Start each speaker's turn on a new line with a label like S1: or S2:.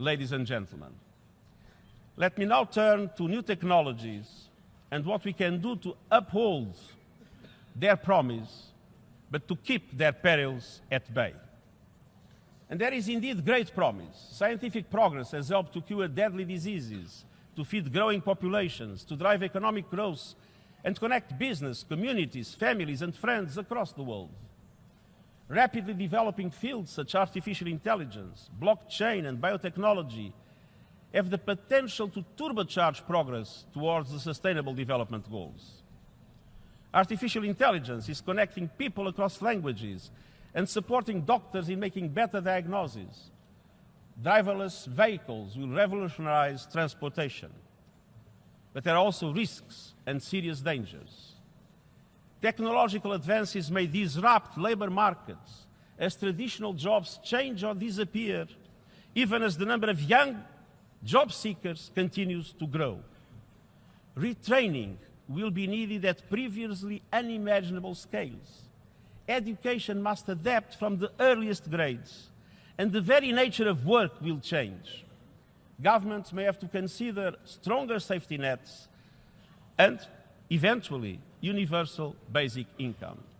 S1: ladies and gentlemen. Let me now turn to new technologies and what we can do to uphold their promise, but to keep their perils at bay. And there is indeed great promise. Scientific progress has helped to cure deadly diseases, to feed growing populations, to drive economic growth, and connect business, communities, families, and friends across the world. Rapidly developing fields such as artificial intelligence, blockchain, and biotechnology have the potential to turbocharge progress towards the Sustainable Development Goals. Artificial intelligence is connecting people across languages and supporting doctors in making better diagnoses. Driverless vehicles will revolutionize transportation. But there are also risks and serious dangers. Technological advances may disrupt labor markets as traditional jobs change or disappear, even as the number of young job seekers continues to grow. Retraining will be needed at previously unimaginable scales. Education must adapt from the earliest grades, and the very nature of work will change. Governments may have to consider stronger safety nets and, eventually, universal basic income.